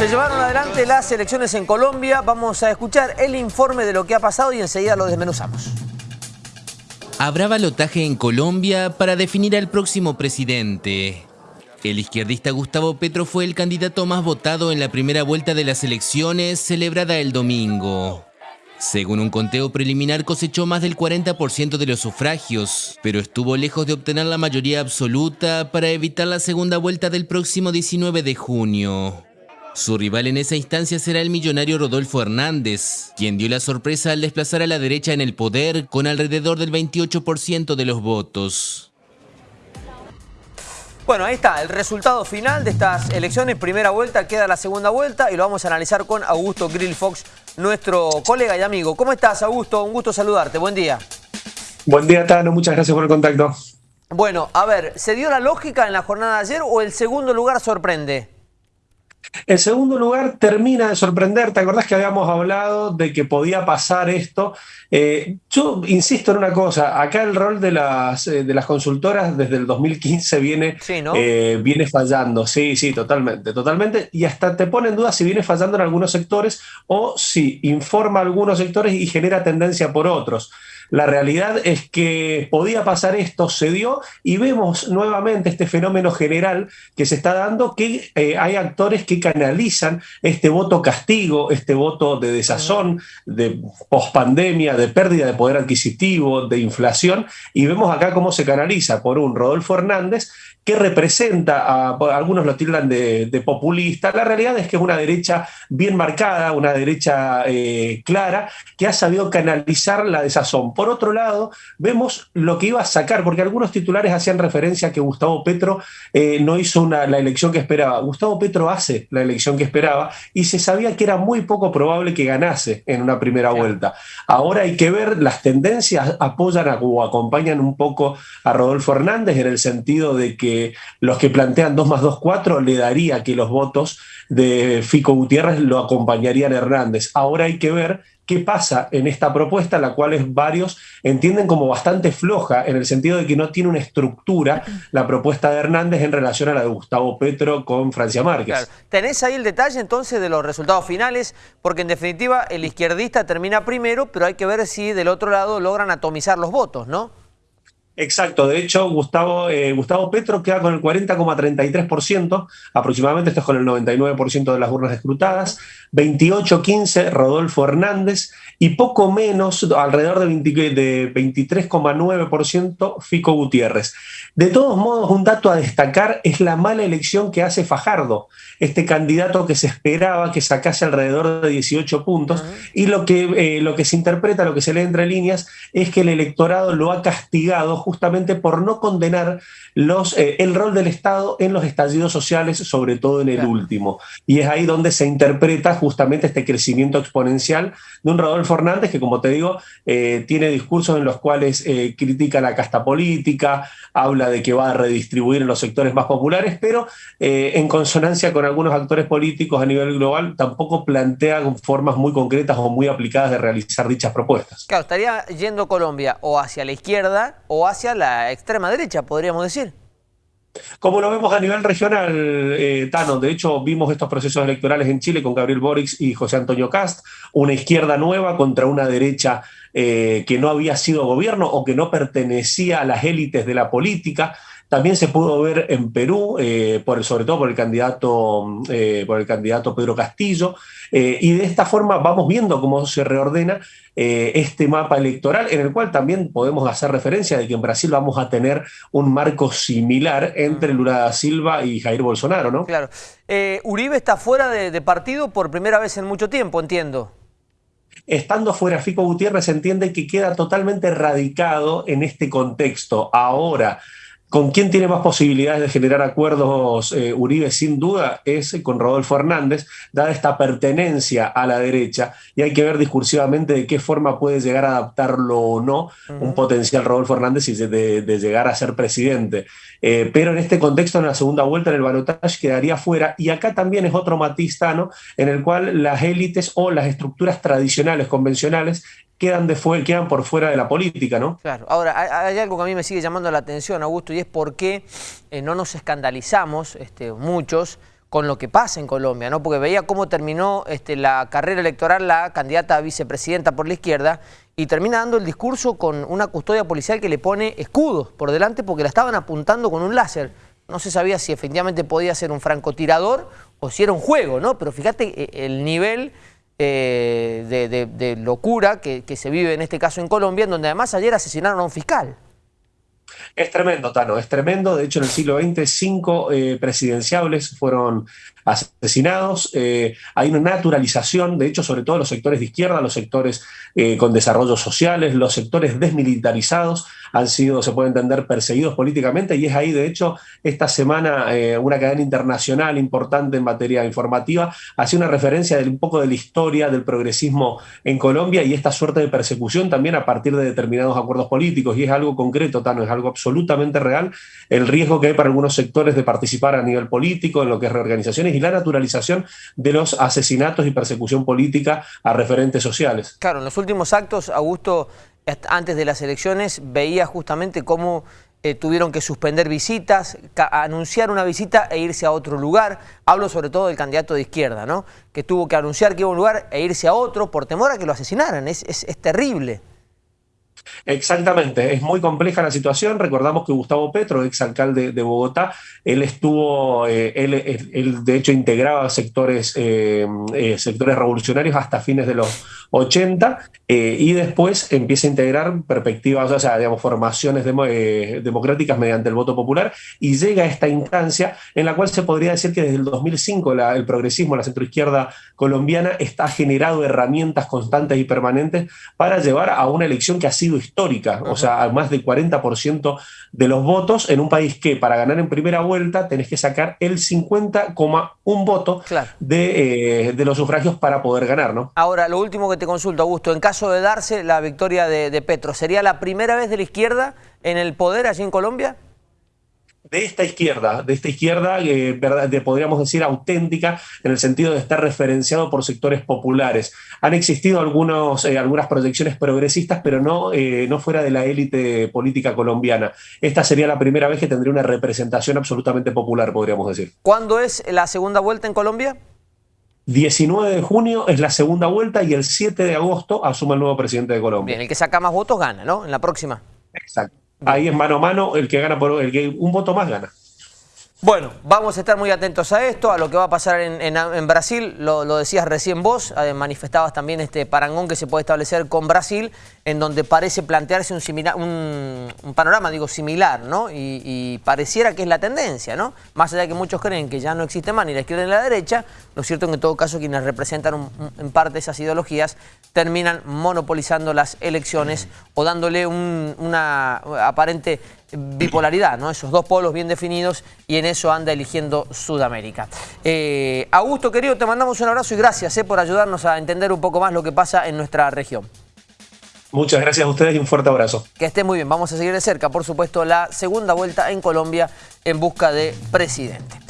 Se llevaron adelante las elecciones en Colombia. Vamos a escuchar el informe de lo que ha pasado y enseguida lo desmenuzamos. Habrá balotaje en Colombia para definir al próximo presidente. El izquierdista Gustavo Petro fue el candidato más votado en la primera vuelta de las elecciones celebrada el domingo. Según un conteo preliminar cosechó más del 40% de los sufragios, pero estuvo lejos de obtener la mayoría absoluta para evitar la segunda vuelta del próximo 19 de junio. Su rival en esa instancia será el millonario Rodolfo Hernández, quien dio la sorpresa al desplazar a la derecha en el poder con alrededor del 28% de los votos. Bueno, ahí está, el resultado final de estas elecciones, primera vuelta, queda la segunda vuelta y lo vamos a analizar con Augusto Grill Fox, nuestro colega y amigo. ¿Cómo estás, Augusto? Un gusto saludarte, buen día. Buen día, Tano, muchas gracias por el contacto. Bueno, a ver, ¿se dio la lógica en la jornada de ayer o el segundo lugar sorprende? El segundo lugar termina de sorprender. ¿Te acordás que habíamos hablado de que podía pasar esto? Eh, yo insisto en una cosa. Acá el rol de las, eh, de las consultoras desde el 2015 viene, eh, viene fallando. Sí, sí, totalmente, totalmente. Y hasta te pone en duda si viene fallando en algunos sectores o si informa algunos sectores y genera tendencia por otros. La realidad es que podía pasar esto, se dio y vemos nuevamente este fenómeno general que se está dando, que eh, hay actores que canalizan este voto castigo, este voto de desazón, de pospandemia, de pérdida de poder adquisitivo, de inflación, y vemos acá cómo se canaliza por un Rodolfo Hernández que representa, a, algunos lo tildan de, populista, la realidad es que es una derecha bien marcada, una derecha eh, clara, que ha sabido canalizar la desazón. Por otro lado, vemos lo que iba a sacar, porque algunos titulares hacían referencia a que Gustavo Petro eh, no hizo la elección que esperaba. Gustavo Petro hace la elección que esperaba y se sabía que era muy poco probable que ganase en una primera vuelta. Ahora hay que ver, las tendencias apoyan o acompañan un poco a Rodolfo Hernández en el sentido de que los que plantean 2 más 2, 4 le daría que los votos de Fico Gutiérrez lo acompañarían a Hernández. Ahora hay que ver qué pasa en esta propuesta, la cual es varios entienden como bastante floja, en el sentido de que no tiene una estructura la propuesta de Hernández en relación a la de Gustavo Petro con Francia Márquez. ¿Tenés ahí el detalle entonces de los resultados finales? Porque en definitiva el izquierdista termina primero, pero hay que ver si del otro lado logran atomizar los votos, ¿no? Exacto, de hecho Gustavo, eh, Gustavo Petro queda con el 40,33%, aproximadamente esto es con el 99% de las urnas escrutadas, 28,15 Rodolfo Hernández y poco menos, alrededor de, de 23,9% Fico Gutiérrez. De todos modos, un dato a destacar es la mala elección que hace Fajardo, este candidato que se esperaba que sacase alrededor de 18 puntos, y lo que, eh, lo que se interpreta, lo que se lee entre líneas, es que el electorado lo ha castigado justamente por no condenar los, eh, el rol del Estado en los estallidos sociales, sobre todo en el último. Y es ahí donde se interpreta justamente este crecimiento exponencial de un Rodolfo Hernández que, como te digo, eh, tiene discursos en los cuales critica la casta política, habla de que va a redistribuir en los sectores más populares, pero eh, en consonancia con algunos actores políticos a nivel global, tampoco plantea formas muy concretas o muy aplicadas de realizar dichas propuestas. Claro, estaría yendo Colombia o hacia la izquierda o hacia la extrema derecha, podríamos decir. Como lo vemos a nivel regional, eh, Tano, de hecho vimos estos procesos electorales en Chile con Gabriel Boric y José Antonio Cast, una izquierda nueva contra una derecha eh, que no había sido gobierno o que no pertenecía a las élites de la política. También se pudo ver en Perú, eh, por, sobre todo por el candidato, eh, por el candidato Pedro Castillo, y de esta forma vamos viendo cómo se reordena este mapa electoral, en el cual también podemos hacer referencia de que en Brasil vamos a tener un marco similar entre Lula da Silva y Jair Bolsonaro, ¿no? Claro. Uribe está fuera de partido por primera vez en mucho tiempo, entiendo estando fuera Fico Gutiérrez entiende que queda totalmente radicado en este contexto. Ahora, ¿Con quién tiene más posibilidades de generar acuerdos eh, Uribe? Sin duda es con Rodolfo Hernández, dada esta pertenencia a la derecha, y hay que ver discursivamente de qué forma puede llegar a adaptarlo o no un potencial Rodolfo Hernández y de, llegar a ser presidente. Eh, pero en este contexto, en la segunda vuelta, en el balotaje quedaría fuera, y acá también es otro matistano en el cual las élites o las estructuras tradicionales, convencionales, quedan, de quedan por fuera de la política, ¿no? Claro. Ahora, hay, algo que a mí me sigue llamando la atención, Augusto, y es por qué eh, no nos escandalizamos, este, muchos, con lo que pasa en Colombia, ¿no? Porque veía cómo terminó este, la carrera electoral la candidata a vicepresidenta por la izquierda y termina dando el discurso con una custodia policial que le pone escudos por delante porque la estaban apuntando con un láser. No se sabía si efectivamente podía ser un francotirador o si era un juego, ¿no? Pero fíjate eh, el nivel eh, de, locura que, que se vive en este caso en Colombia, en donde además ayer asesinaron a un fiscal. Es tremendo, Tano, es tremendo. De hecho, en el siglo XX, cinco eh, presidenciables fueron asesinados. Eh, hay una naturalización, de hecho, sobre todo los sectores de izquierda, los sectores eh, con desarrollos sociales, los sectores desmilitarizados han sido, se puede entender, perseguidos políticamente. Y es ahí, de hecho, esta semana una cadena internacional importante en materia informativa hacía una referencia un poco de la historia del progresismo en Colombia y esta suerte de persecución también a partir de determinados acuerdos políticos. Y es algo concreto, Tano, es algo absolutamente real el riesgo que hay para algunos sectores de participar a nivel político en lo que es reorganizaciones y la naturalización de los asesinatos y persecución política a referentes sociales. Claro, en los últimos actos, Augusto, antes de las elecciones, veía justamente cómo eh, tuvieron que suspender visitas, anunciar una visita e irse a otro lugar. Hablo sobre todo del candidato de izquierda, ¿no? Que tuvo que anunciar que iba a un lugar e irse a otro por temor a que lo asesinaran. es, es terrible. Exactamente, es muy compleja la situación. Recordamos que Gustavo Petro, exalcalde de Bogotá, él estuvo, eh, él, de hecho integraba sectores, eh, eh, sectores revolucionarios hasta fines de los 80 y después empieza a integrar perspectivas, o sea, digamos, formaciones democráticas mediante el voto popular y llega a esta instancia en la cual se podría decir que desde el 2005 el progresismo, la centroizquierda colombiana está generado herramientas constantes y permanentes para llevar a una elección que ha sido histórica, o sea, más del 40% de los votos en un país que para ganar en primera vuelta tenés que sacar el 50,1 voto de, eh, de, los sufragios para poder ganar, ¿no? Ahora, lo último que te consulto, Augusto, en caso de darse la victoria de, de Petro, ¿sería la primera vez de la izquierda en el poder allí en Colombia? De esta izquierda, de esta izquierda, eh, de, podríamos decir, auténtica, en el sentido de estar referenciado por sectores populares. Han existido algunos, eh, algunas proyecciones progresistas, pero no, eh, no fuera de la élite política colombiana. Esta sería la primera vez que tendría una representación absolutamente popular, podríamos decir. ¿Cuándo es la segunda vuelta en Colombia? 19 de junio es la segunda vuelta y el 7 de agosto asume el nuevo presidente de Colombia. Bien, el que saca más votos gana, ¿no? En la próxima. Exacto. Ahí es mano a mano, el que gana por el que un voto más gana. Bueno, vamos a estar muy atentos a esto, a lo que va a pasar en, Brasil, lo, decías recién vos, eh, manifestabas también este parangón que se puede establecer con Brasil, en donde parece plantearse un, un, panorama, digo, similar, ¿no? Y, pareciera que es la tendencia, ¿no? Más allá de que muchos creen que ya no existe más ni la izquierda ni la derecha, lo cierto es que en todo caso quienes representan en parte esas ideologías terminan monopolizando las elecciones o dándole una aparente bipolaridad, ¿no? Esos dos polos bien definidos y en eso anda eligiendo Sudamérica. Eh, Augusto, querido, te mandamos un abrazo y gracias eh, por ayudarnos a entender un poco más lo que pasa en nuestra región. Muchas gracias a ustedes y un fuerte abrazo. Que esté muy bien. Vamos a seguir de cerca, por supuesto, la segunda vuelta en Colombia en busca de presidente.